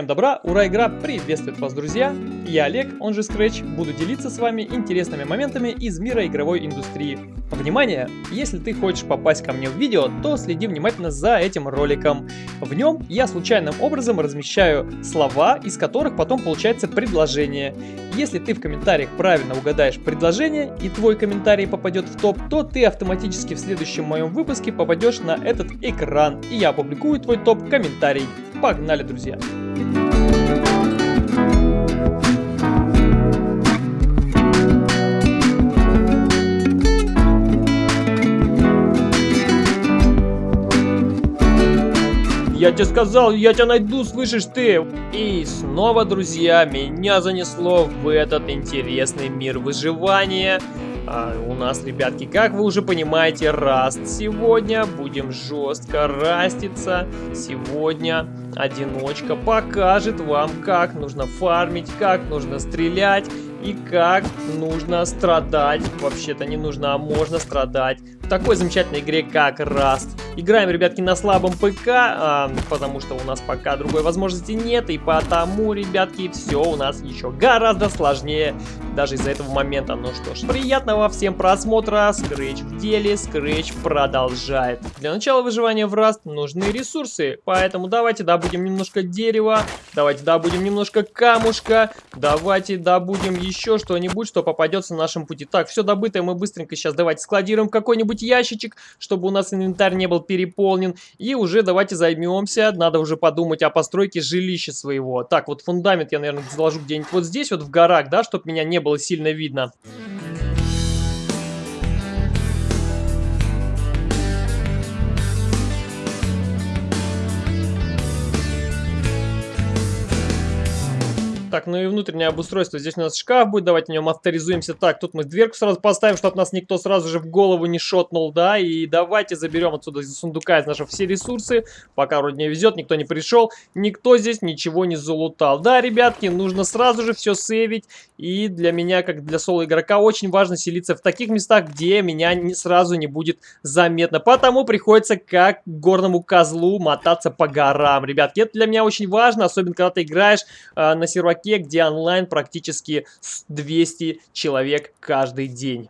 Всем добра, ура, игра приветствует вас, друзья! Я Олег, он же Scratch, буду делиться с вами интересными моментами из мира игровой индустрии. Внимание! Если ты хочешь попасть ко мне в видео, то следи внимательно за этим роликом. В нем я случайным образом размещаю слова, из которых потом получается предложение. Если ты в комментариях правильно угадаешь предложение и твой комментарий попадет в топ, то ты автоматически в следующем моем выпуске попадешь на этот экран, и я опубликую твой топ-комментарий. Погнали, друзья! Я тебе сказал, я тебя найду, слышишь ты? И снова, друзья, меня занесло в этот интересный мир выживания. А у нас, ребятки, как вы уже понимаете, раст сегодня. Будем жестко раститься. Сегодня одиночка покажет вам, как нужно фармить, как нужно стрелять и как нужно страдать. Вообще-то не нужно, а можно страдать такой замечательной игре, как Rust. Играем, ребятки, на слабом ПК, а, потому что у нас пока другой возможности нет, и потому, ребятки, все у нас еще гораздо сложнее, даже из-за этого момента. Ну что ж, приятного всем просмотра, Scratch в деле, Scratch продолжает. Для начала выживания в Rust нужны ресурсы, поэтому давайте добудем немножко дерева, давайте добудем немножко камушка, давайте добудем еще что-нибудь, что попадется на нашем пути. Так, все добытое мы быстренько сейчас давайте складируем в какой-нибудь ящичек, чтобы у нас инвентарь не был переполнен. И уже давайте займемся, надо уже подумать о постройке жилища своего. Так, вот фундамент я, наверное, заложу где-нибудь вот здесь, вот в горах, да, чтобы меня не было сильно видно. Так, ну и внутреннее обустройство. Здесь у нас шкаф будет, давайте в нем авторизуемся. Так, тут мы дверку сразу поставим, чтобы нас никто сразу же в голову не шотнул, да. И давайте заберем отсюда из сундука из нашего все ресурсы. Пока вроде не везет, никто не пришел. Никто здесь ничего не залутал. Да, ребятки, нужно сразу же все сейвить. И для меня, как для соло-игрока, очень важно селиться в таких местах, где меня не, сразу не будет заметно. Потому приходится как горному козлу мотаться по горам. Ребятки, это для меня очень важно, особенно когда ты играешь э, на серваке чуваке, где онлайн практически 200 человек каждый день.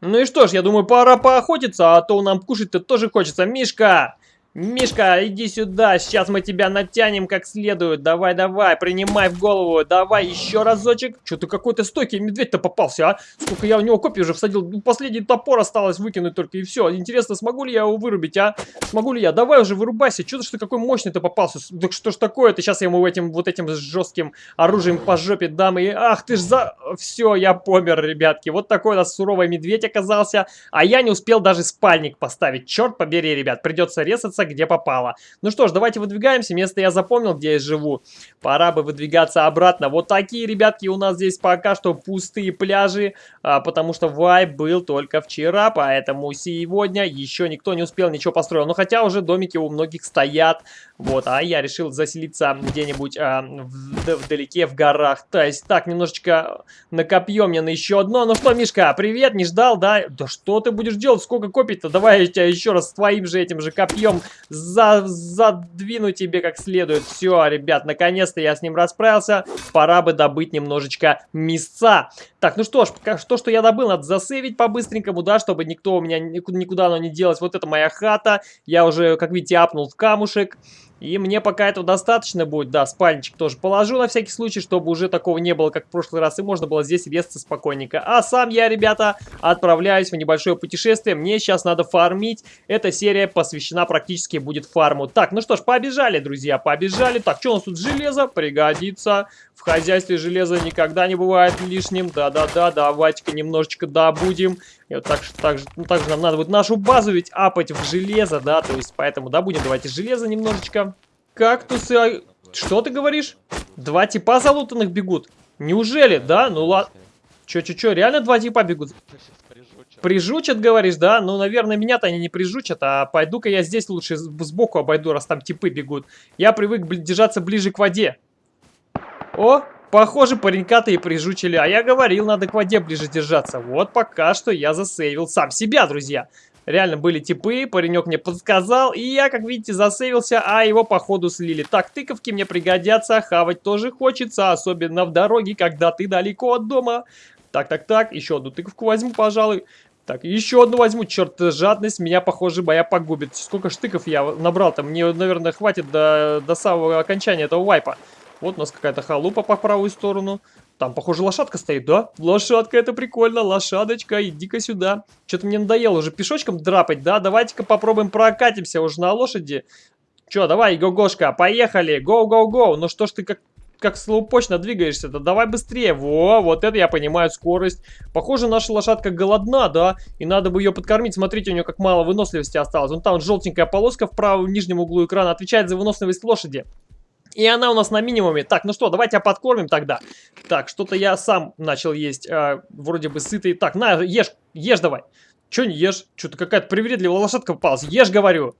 Ну и что ж, я думаю, пора поохотиться, а то нам кушать-то тоже хочется. Мишка, Мишка, иди сюда, сейчас мы тебя натянем как следует. Давай, давай, принимай в голову. Давай еще разочек. Что-то какой-то стойкий медведь-то попался, а? Сколько я у него копий уже всадил. Ну, последний топор осталось выкинуть только и все. Интересно, смогу ли я его вырубить, а? Смогу ли я? Давай уже вырубайся. Что-то что какой мощный-то попался. Так что ж такое-то? Сейчас я ему этим вот этим жестким оружием по жопе дам. И ах ты ж за... Все, я помер, ребятки. Вот такой у нас суровый медведь оказался. А я не успел даже спальник поставить. Черт побери, ребят. Придется резаться где попало. Ну что ж, давайте выдвигаемся. Место я запомнил, где я живу. Пора бы выдвигаться обратно. Вот такие, ребятки, у нас здесь пока что пустые пляжи, а, потому что вайб был только вчера, поэтому сегодня еще никто не успел ничего построить. Ну хотя уже домики у многих стоят. Вот, а я решил заселиться где-нибудь а, в, вдалеке в горах. То есть так, немножечко накопьем мне на еще одно. Ну что, Мишка, привет, не ждал, да? Да что ты будешь делать? Сколько копить-то? Давай я тебя еще раз с твоим же этим же копьем за задвину тебе как следует. Все, ребят, наконец-то я с ним расправился. Пора бы добыть немножечко мясца. Так, ну что ж, то, что я добыл, надо засейвить по-быстренькому, да, чтобы никто у меня никуда оно не делось. Вот это моя хата. Я уже, как видите, апнул в камушек. И мне пока этого достаточно будет. Да, спальничек тоже положу на всякий случай, чтобы уже такого не было, как в прошлый раз. И можно было здесь резаться спокойненько. А сам я, ребята, отправляюсь в небольшое путешествие. Мне сейчас надо фармить. Эта серия посвящена практически будет фарму. Так, ну что ж, побежали, друзья, побежали. Так, что у нас тут? Железо пригодится. В хозяйстве железо никогда не бывает лишним. Да-да-да, давайте-ка немножечко добудем. И вот так, так, ну, также нам надо будет нашу базу ведь апать в железо, да, то есть поэтому добудем давайте железо немножечко. Кактусы, что ты говоришь? Два типа залутанных бегут? Неужели, да? Ну ладно. Чё-чё-чё, реально два типа бегут? Прижучат, говоришь, да? Ну, наверное, меня-то они не прижучат, а пойду-ка я здесь лучше сбоку обойду, раз там типы бегут. Я привык держаться ближе к воде. О, Похоже, паренька-то и прижучили. А я говорил, надо к воде ближе держаться. Вот пока что я засейвил сам себя, друзья. реально были типы, паренек мне подсказал, и я, как видите, засейвился, а его походу слили. Так, тыковки мне пригодятся, хавать тоже хочется, особенно в дороге, когда ты далеко от дома. Так, так, так, еще одну тыковку возьму, пожалуй. Так, еще одну возьму. Черт, жадность меня, похоже, боя погубит. Сколько штыков я набрал-то? Мне, наверное, хватит до, до самого окончания этого вайпа. Вот у нас какая-то халупа по правую сторону. Там, похоже, лошадка стоит, да? Лошадка, это прикольно. Лошадочка, иди-ка сюда. Что-то мне надоело уже пешочком драпать, да? Давайте-ка попробуем прокатимся уже на лошади. Че, давай, гогошка, поехали. Гоу-гоу-гоу. Ну что ж ты как как слоупочно двигаешься-то, давай быстрее. Во, вот это я понимаю, скорость. Похоже, наша лошадка голодна, да? И надо бы ее подкормить. Смотрите, у нее как мало выносливости осталось. Вон там желтенькая полоска в правом нижнем углу экрана отвечает за выносливость лошади. И она у нас на минимуме. Так, ну что, давайте подкормим тогда. Так, что-то я сам начал есть. Э, вроде бы сытый. Так, на, ешь, ешь давай. Че не ешь? Что-то какая-то привередливая лошадка попалась. Ешь, говорю.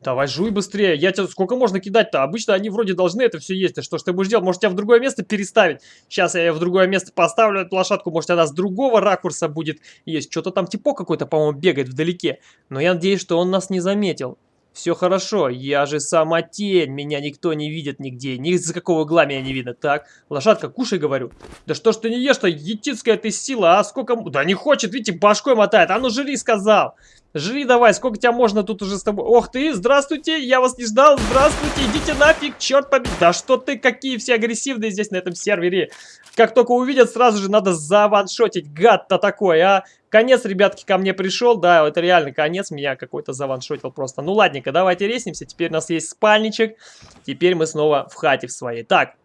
Давай жуй быстрее. Я тебе сколько можно кидать-то? Обычно они вроде должны это все есть. А что ж ты будешь делать? Может тебя в другое место переставить? Сейчас я ее в другое место поставлю, эту лошадку. Может она с другого ракурса будет есть. Что-то там типа какой-то, по-моему, бегает вдалеке. Но я надеюсь, что он нас не заметил. Все хорошо, я же сама тень, меня никто не видит нигде, ни за какого угла меня не видно. Так, лошадка, кушай, говорю. Да что ж ты не ешь-то, етицкая ты сила, а сколько... Да не хочет, видите, башкой мотает, а ну жри, сказал. Жри давай, сколько тебя можно тут уже с тобой... Ох ты, здравствуйте, я вас не ждал, здравствуйте, идите нафиг, черт побери. Да что ты, какие все агрессивные здесь на этом сервере. Как только увидят, сразу же надо заваншотить, гад-то такой, а. Конец, ребятки, ко мне пришел. Да, это реально конец. Меня какой-то заваншотил просто. Ну, ладненько, давайте реснимся. Теперь у нас есть спальничек. Теперь мы снова в хате в своей. Так,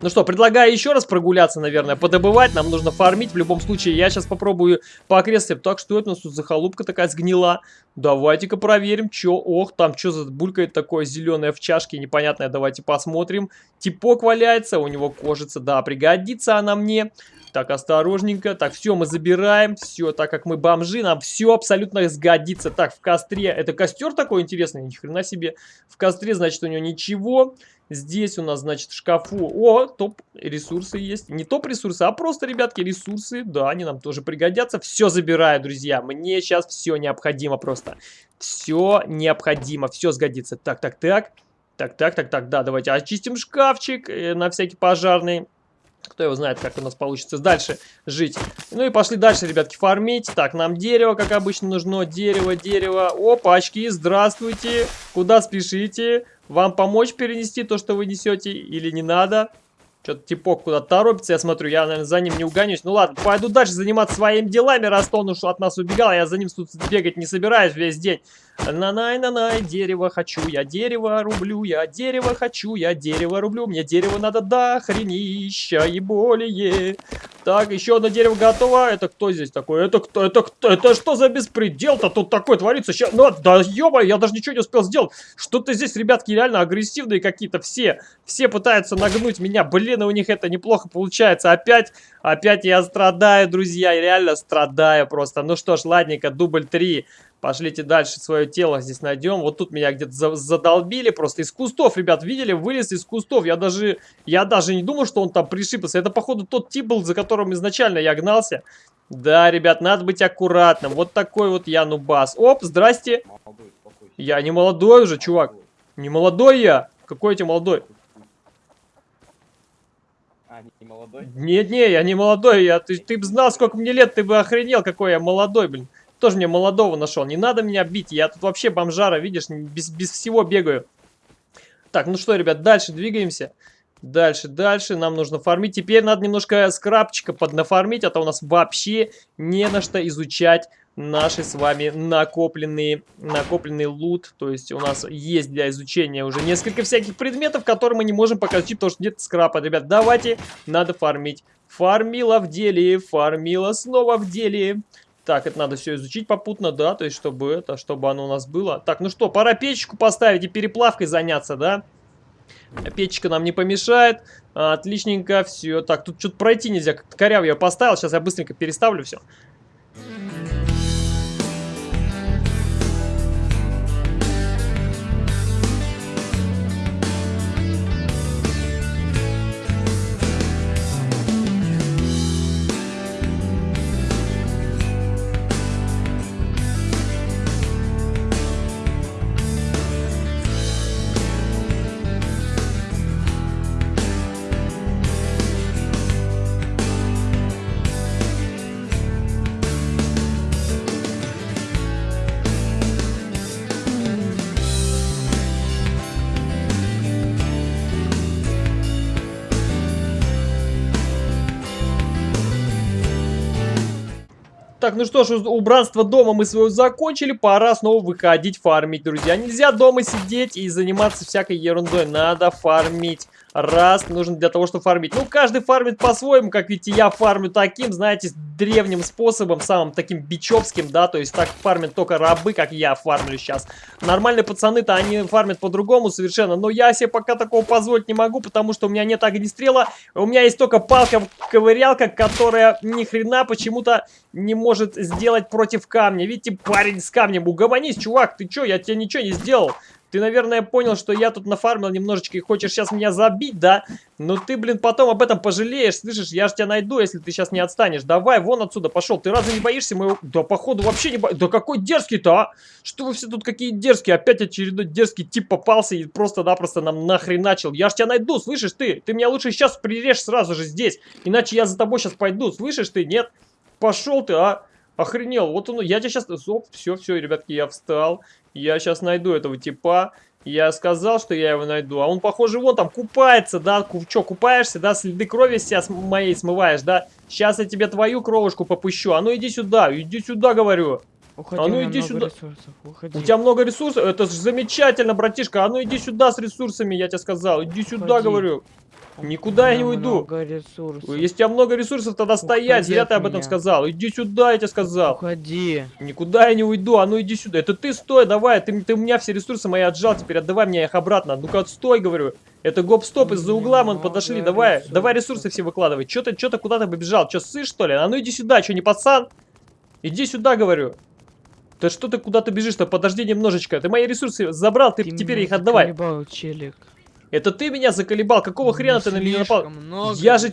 ну что, предлагаю еще раз прогуляться, наверное, подобывать. Нам нужно фармить. В любом случае, я сейчас попробую по окрестностям. Так, что это у нас тут за халупка такая сгнила? Давайте-ка проверим, что. Ох, там что за булькает такое зеленое в чашке, непонятное. Давайте посмотрим. Типок валяется, у него кожица. Да, пригодится она мне. Так, осторожненько. Так, все, мы забираем. Все, так как мы бомжи, нам все абсолютно сгодится. Так, в костре. Это костер такой интересный? Ни хрена себе. В костре, значит, у него ничего. Здесь у нас, значит, шкафу... О, топ-ресурсы есть. Не топ-ресурсы, а просто, ребятки, ресурсы. Да, они нам тоже пригодятся. Все забираю, друзья. Мне сейчас все необходимо просто. Все необходимо. Все сгодится. Так, так, так. Так, так, так, так, да, давайте очистим шкафчик э, на всякий пожарный. Кто его знает, как у нас получится дальше жить. Ну и пошли дальше, ребятки, фармить. Так, нам дерево, как обычно, нужно. Дерево, дерево. Опачки, здравствуйте. Куда спешите? Вам помочь перенести то, что вы несете, или не надо? Что-то типок куда-то торопится, я смотрю, я, наверное, за ним не угонюсь. Ну ладно, пойду дальше заниматься своими делами, раз он уж от нас убегал, я за ним тут бегать не собираюсь весь день. На-най-на-най, дерево хочу, я дерево рублю, я дерево хочу, я дерево рублю. Мне дерево надо до хренища и более. Так, еще одно дерево готово. Это кто здесь такой? Это кто? Это кто? Это что за беспредел-то тут такой творится? Сейчас, ну, да ё я даже ничего не успел сделать. Что-то здесь, ребятки, реально агрессивные какие-то все. Все пытаются нагнуть меня. Блин, у них это неплохо получается. Опять, опять я страдаю, друзья. Реально страдаю просто. Ну что ж, ладненько, дубль 3. Пошлите дальше свое тело здесь найдем. Вот тут меня где-то за задолбили просто. Из кустов, ребят, видели? Вылез из кустов. Я даже, я даже не думал, что он там пришибался. Это, походу, тот тип был, за которым изначально я гнался. Да, ребят, надо быть аккуратным. Вот такой вот я нубас. Оп, здрасте. Я не молодой уже, чувак. Не молодой я. Какой я тебе молодой? А, не молодой? Нет, не, я не молодой. Я, ты, ты бы знал, сколько мне лет, ты бы охренел, какой я молодой, блин. Тоже мне молодого нашел. Не надо меня бить. Я тут вообще бомжара, видишь, без, без всего бегаю. Так, ну что, ребят, дальше двигаемся. Дальше, дальше. Нам нужно фармить. Теперь надо немножко скрабчика поднафармить, а то у нас вообще не на что изучать наши с вами накопленные, накопленный лут. То есть у нас есть для изучения уже несколько всяких предметов, которые мы не можем пока изучить, потому что нет скрапа. Ребят, давайте, надо фармить. Фармила в деле, фармила снова в деле. Так, это надо все изучить попутно, да, то есть чтобы это, чтобы оно у нас было. Так, ну что, пора печечку поставить и переплавкой заняться, да? Печечка нам не помешает. Отличненько, все. Так, тут что-то пройти нельзя, коряво я поставил. Сейчас я быстренько переставлю все. Так, ну что ж, убранство дома мы свое закончили, пора снова выходить фармить, друзья. Нельзя дома сидеть и заниматься всякой ерундой, надо фармить раз нужно для того, чтобы фармить. Ну, каждый фармит по-своему, как видите, я фармлю таким, знаете, древним способом, самым таким бичевским, да, то есть так фармят только рабы, как я фармлю сейчас. Нормальные пацаны-то, они фармят по-другому совершенно, но я себе пока такого позволить не могу, потому что у меня нет огнестрела, у меня есть только палка-ковырялка, которая ни хрена почему-то не может сделать против камня. Видите, парень с камнем, угомонись, чувак, ты чё, я тебе ничего не сделал. Ты, наверное, понял, что я тут нафармил немножечко и хочешь сейчас меня забить, да? Но ты, блин, потом об этом пожалеешь, слышишь? Я же тебя найду, если ты сейчас не отстанешь. Давай, вон отсюда пошел. Ты разве не боишься моего... Да, походу, вообще не боишься. Да какой дерзкий-то, а? Что вы все тут какие дерзкие? Опять очередной дерзкий тип попался и просто-напросто нам нахрен начал. Я же тебя найду, слышишь ты? Ты меня лучше сейчас прирежь сразу же здесь. Иначе я за тобой сейчас пойду, слышишь ты? Нет? Пошел ты, а? Охренел, вот он, я тебя сейчас... Оп, все, все, ребятки, я встал. Я сейчас найду этого типа. Я сказал, что я его найду. А он, похоже, вон там купается, да? Ку Че, купаешься, да? Следы крови себя с моей смываешь, да? Сейчас я тебе твою кровушку попущу. А ну иди сюда, иди сюда, говорю. Уходи, а ну иди сюда. Уходи. У тебя много ресурсов? Это же замечательно, братишка. А ну иди сюда с ресурсами, я тебе сказал. Иди сюда, Уходи. говорю. Никуда я не уйду. Ресурсов. Если у тебя много ресурсов, тогда стоять. Уходи Зря ты об этом меня. сказал. Иди сюда, я тебе сказал. Уходи. Никуда я не уйду. А ну иди сюда. Это ты стой, давай. Ты, ты у меня все ресурсы мои отжал. Теперь отдавай мне их обратно. Ну-ка, стой, говорю. Это гоп-стоп из-за угла, мы подошли. Давай, ресурсов. давай ресурсы все выкладывай. Че ты, что ты куда-то побежал? Че, ссышь, что ли? А ну иди сюда, что, не пацан? Иди сюда, говорю. Да что ты куда-то бежишь-то? Подожди немножечко. Ты мои ресурсы забрал, ты, ты теперь их отдавай. челик. Это ты меня заколебал? Какого хрена ты на меня напал? Я же,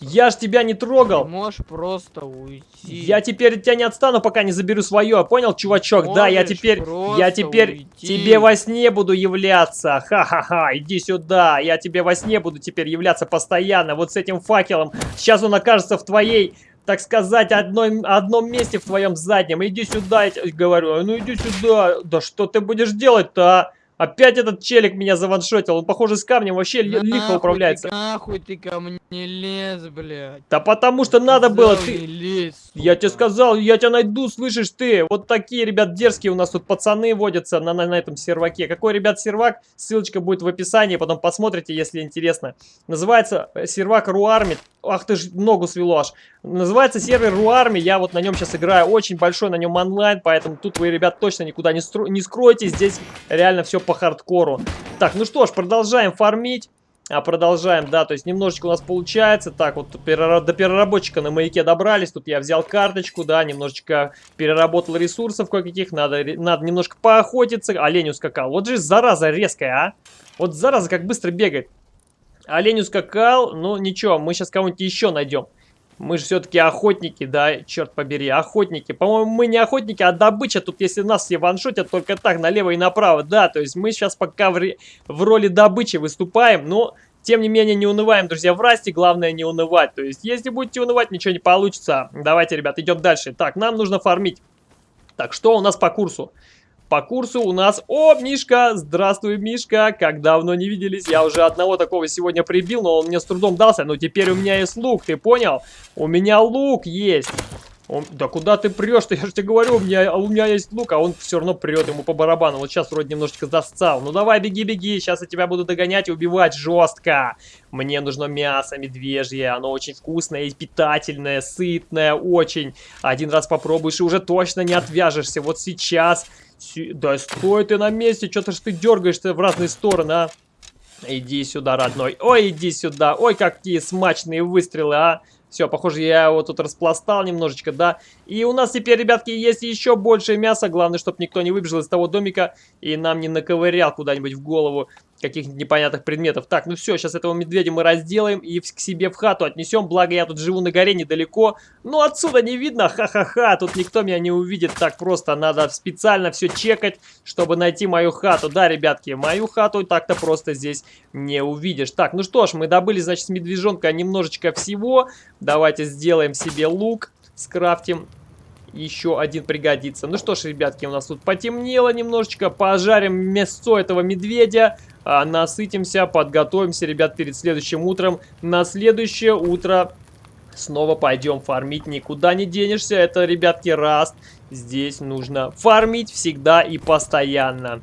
я же тебя не трогал. Ты можешь просто уйти. Я теперь от тебя не отстану, пока не заберу свое. Понял, чувачок? Можешь да, я теперь, я теперь уйти. тебе во сне буду являться. Ха-ха-ха, иди сюда. Я тебе во сне буду теперь являться постоянно. Вот с этим факелом. Сейчас он окажется в твоей так сказать, одной, одном месте в твоем заднем. Иди сюда, я тебе говорю. Ну иди сюда. Да что ты будешь делать-то, а? Опять этот челик меня заваншотил. Он, похоже, с камнем вообще да лихо управляется. Ты, нахуй ты ко мне лез, блядь. Да потому что надо было. Ты... Лез, я тебе сказал, я тебя найду, слышишь ты. Вот такие, ребят, дерзкие у нас тут пацаны водятся на, на, на этом серваке. Какой, ребят, сервак? Ссылочка будет в описании, потом посмотрите, если интересно. Называется э, сервак Руарми. Ах ты ж, ногу свело аж. Называется сервер Руарми. Я вот на нем сейчас играю. Очень большой на нем онлайн, поэтому тут вы, ребят, точно никуда не, стру... не скроете. Здесь реально все по хардкору. Так, ну что ж, продолжаем фармить. А продолжаем, да, то есть немножечко у нас получается. Так, вот до переработчика на маяке добрались. Тут я взял карточку, да, немножечко переработал ресурсов кое-каких. Надо, надо немножко поохотиться. Олень ускакал. Вот же зараза резкая, а. Вот зараза как быстро бегает. Олень ускакал, ну ничего, мы сейчас кого-нибудь еще найдем. Мы же все-таки охотники, да, черт побери, охотники. По-моему, мы не охотники, а добыча. Тут если нас все ваншотят только так, налево и направо, да. То есть мы сейчас пока в, в роли добычи выступаем, но... Тем не менее, не унываем, друзья, в расте, главное не унывать. То есть, если будете унывать, ничего не получится. Давайте, ребят, идем дальше. Так, нам нужно фармить. Так, что у нас по курсу? По курсу у нас... О, Мишка! Здравствуй, Мишка! Как давно не виделись. Я уже одного такого сегодня прибил, но он мне с трудом дался. Но теперь у меня есть лук, ты понял? У меня лук есть. Он, да куда ты прешь-то? Я же тебе говорю, у меня, у меня есть лук, а он все равно прет ему по барабану. Вот сейчас вроде немножечко застал. Ну давай, беги-беги, сейчас я тебя буду догонять и убивать жестко. Мне нужно мясо медвежье, оно очень вкусное и питательное, сытное, очень. Один раз попробуешь и уже точно не отвяжешься. Вот сейчас да стой ты на месте, что-то ж ты дергаешься в разные стороны, а. Иди сюда, родной. Ой, иди сюда. Ой, какие смачные выстрелы, а. Все, похоже, я его тут распластал немножечко, да. И у нас теперь, ребятки, есть еще больше мяса. Главное, чтобы никто не выбежал из того домика и нам не наковырял куда-нибудь в голову каких-нибудь непонятных предметов. Так, ну все, сейчас этого медведя мы разделаем и к себе в хату отнесем. Благо, я тут живу на горе недалеко. Но отсюда не видно, ха-ха-ха, тут никто меня не увидит так просто. Надо специально все чекать, чтобы найти мою хату. Да, ребятки, мою хату так-то просто здесь не увидишь. Так, ну что ж, мы добыли, значит, с медвежонка немножечко всего. Давайте сделаем себе лук, скрафтим еще один пригодится. Ну что ж, ребятки, у нас тут потемнело немножечко. Пожарим мясо этого медведя. А, насытимся, подготовимся, ребят, перед следующим утром. На следующее утро Снова пойдем фармить, никуда не денешься, это, ребятки, раст. Здесь нужно фармить всегда и постоянно.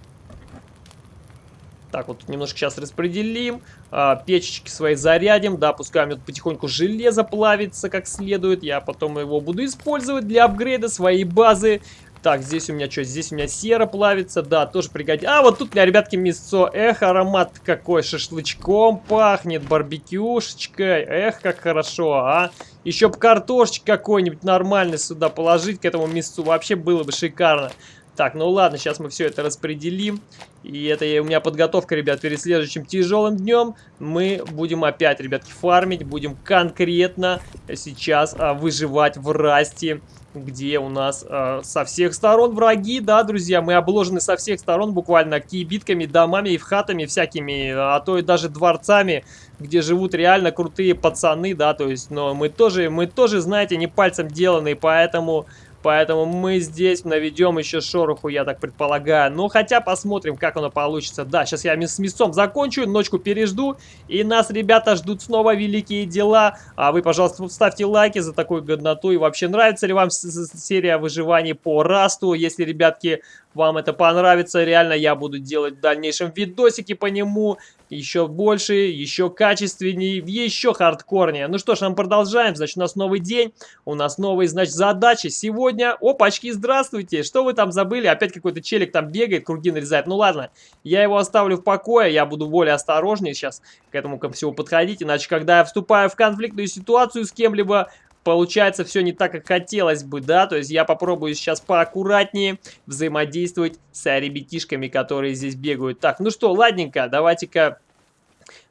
Так, вот немножко сейчас распределим. А, печечки свои зарядим. Да, пускай у меня потихоньку железо плавится как следует. Я потом его буду использовать для апгрейда своей базы. Так, здесь у меня что? Здесь у меня сера плавится. Да, тоже пригодится. А, вот тут у меня, ребятки, мясо. Эх, аромат какой. Шашлычком пахнет, барбекюшечкой. Эх, как хорошо, а. Еще бы картошечки какой-нибудь нормальный сюда положить к этому мясу. Вообще было бы шикарно. Так, ну ладно, сейчас мы все это распределим. И это у меня подготовка, ребят, перед следующим тяжелым днем. Мы будем опять, ребятки, фармить. Будем конкретно сейчас а, выживать в расте где у нас э, со всех сторон враги, да, друзья, мы обложены со всех сторон буквально кибитками, домами и вхатами всякими, а то и даже дворцами, где живут реально крутые пацаны, да, то есть, но мы тоже, мы тоже, знаете, не пальцем деланные, поэтому Поэтому мы здесь наведем еще шороху, я так предполагаю. Ну, хотя посмотрим, как оно получится. Да, сейчас я с мясом закончу, ночку пережду. И нас, ребята, ждут снова великие дела. А вы, пожалуйста, ставьте лайки за такую годноту. И вообще, нравится ли вам серия выживаний по расту? Если, ребятки, вам это понравится, реально я буду делать в дальнейшем видосики по нему. Еще больше, еще качественнее, еще хардкорнее. Ну что ж, мы продолжаем. Значит, у нас новый день, у нас новые, значит, задачи. Сегодня, опачки, здравствуйте. Что вы там забыли? Опять какой-то челик там бегает, круги нарезает. Ну ладно, я его оставлю в покое, я буду более осторожнее сейчас к этому ко всему подходить. Иначе, когда я вступаю в конфликтную ситуацию с кем-либо, получается все не так, как хотелось бы, да, то есть я попробую сейчас поаккуратнее взаимодействовать с ребятишками, которые здесь бегают. Так, ну что, ладненько, давайте-ка...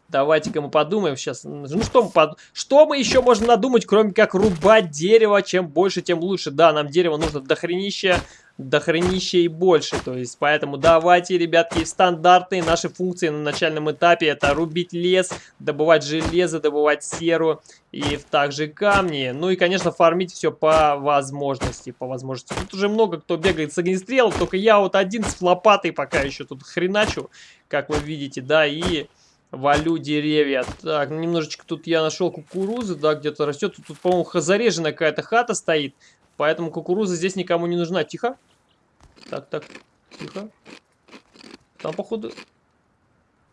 Давайте-ка мы подумаем сейчас. Ну что мы, под... что мы еще можем надумать, кроме как рубать дерево? Чем больше, тем лучше. Да, нам дерево нужно дохренища до хранища и больше. То есть, поэтому давайте, ребятки, стандартные наши функции на начальном этапе. Это рубить лес, добывать железо, добывать серу и также камни. Ну и, конечно, фармить все по возможности. По возможности. Тут уже много кто бегает с огнестрелом, только я вот один с лопатой пока еще тут хреначу, как вы видите, да, и валю деревья. Так, немножечко тут я нашел кукурузы, да, где-то растет. Тут, тут по-моему, зареженная какая-то хата стоит. Поэтому кукуруза здесь никому не нужна. Тихо. Так, так, тихо. Там, походу...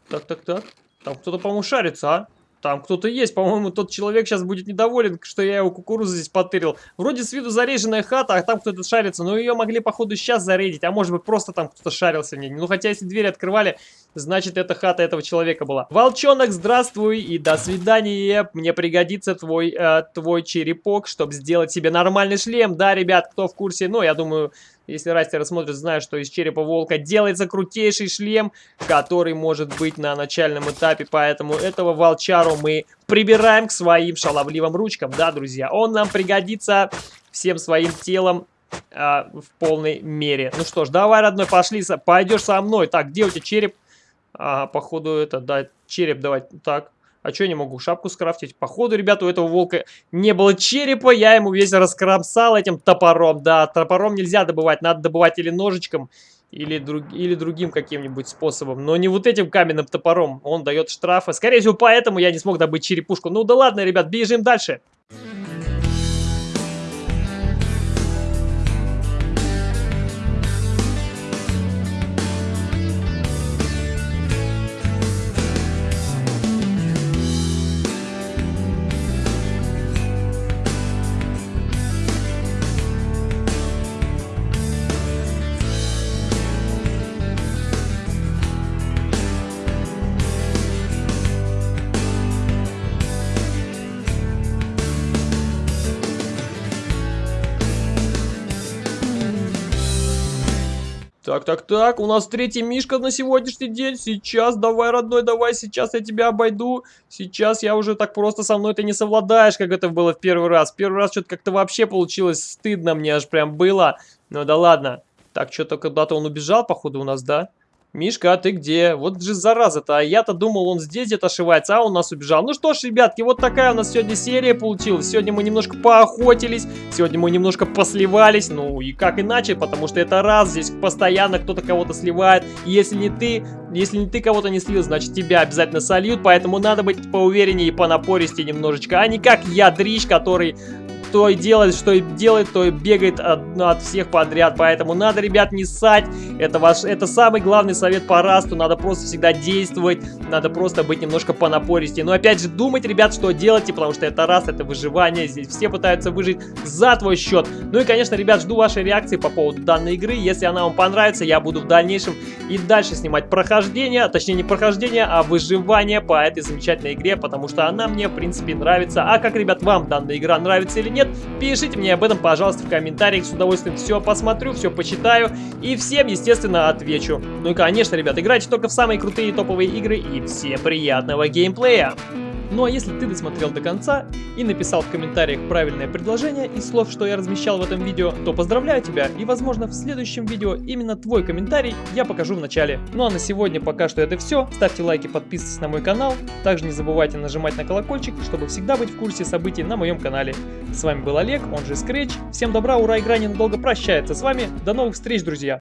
Так, так, так. Там кто-то, по-моему, шарится, а? Там кто-то есть, по-моему, тот человек сейчас будет недоволен, что я его кукурузу здесь потырил. Вроде с виду зареженная хата, а там кто-то шарится, но ее могли, походу, сейчас зарядить, а может быть просто там кто-то шарился в ней. Ну, хотя, если двери открывали, значит, это хата этого человека была. Волчонок, здравствуй и до свидания. Мне пригодится твой, э, твой черепок, чтобы сделать себе нормальный шлем. Да, ребят, кто в курсе, ну, я думаю, если растеры смотрят, знают, что из черепа волка делается крутейший шлем, который может быть на начальном этапе. Поэтому этого волчару мы прибираем к своим шаловливым ручкам. Да, друзья, он нам пригодится всем своим телом а, в полной мере. Ну что ж, давай, родной, пошли, пойдешь со мной. Так, где у тебя череп? А, походу, это, да, череп давай. Так, а что я не могу шапку скрафтить? Походу, ребята, у этого волка не было черепа. Я ему весь раскромсал этим топором. Да, топором нельзя добывать. Надо добывать или ножичком, или, друг, или другим каким-нибудь способом. Но не вот этим каменным топором. Он дает штрафы. Скорее всего, поэтому я не смог добыть черепушку. Ну да ладно, ребят, бежим дальше. Так, так, так, у нас третий Мишка на сегодняшний день. Сейчас, давай, родной, давай, сейчас я тебя обойду. Сейчас я уже так просто со мной ты не совладаешь, как это было в первый раз. Первый раз что-то как-то вообще получилось стыдно мне аж прям было. Ну да ладно. Так, что-то куда-то он убежал, походу, у нас, да? Мишка, а ты где? Вот же зараза-то, а я-то думал, он здесь где-то ошивается, а он нас убежал. Ну что ж, ребятки, вот такая у нас сегодня серия получилась. Сегодня мы немножко поохотились, сегодня мы немножко посливались, ну и как иначе, потому что это раз, здесь постоянно кто-то кого-то сливает. Если не ты, если не ты кого-то не слил, значит тебя обязательно сольют, поэтому надо быть поувереннее и понапористее немножечко, а не как я, дрищ, который то и делает, что и делает, то и бегает от, от всех подряд. Поэтому надо, ребят, не ссать. Это, ваш, это самый главный совет по расту. Надо просто всегда действовать. Надо просто быть немножко понапористее. Но опять же, думать, ребят, что делаете, потому что это раст, это выживание. Здесь все пытаются выжить за твой счет. Ну и, конечно, ребят, жду вашей реакции по поводу данной игры. Если она вам понравится, я буду в дальнейшем и дальше снимать прохождение. Точнее, не прохождение, а выживание по этой замечательной игре, потому что она мне, в принципе, нравится. А как, ребят, вам данная игра нравится или нет, пишите мне об этом, пожалуйста, в комментариях. С удовольствием все посмотрю, все почитаю и всем, естественно, отвечу. Ну и, конечно, ребят, играйте только в самые крутые топовые игры и всем приятного геймплея! Ну а если ты досмотрел до конца и написал в комментариях правильное предложение из слов, что я размещал в этом видео, то поздравляю тебя и возможно в следующем видео именно твой комментарий я покажу в начале. Ну а на сегодня пока что это все. Ставьте лайки, подписывайтесь на мой канал. Также не забывайте нажимать на колокольчик, чтобы всегда быть в курсе событий на моем канале. С вами был Олег, он же Scratch. Всем добра, ура, игра ненадолго прощается с вами. До новых встреч, друзья!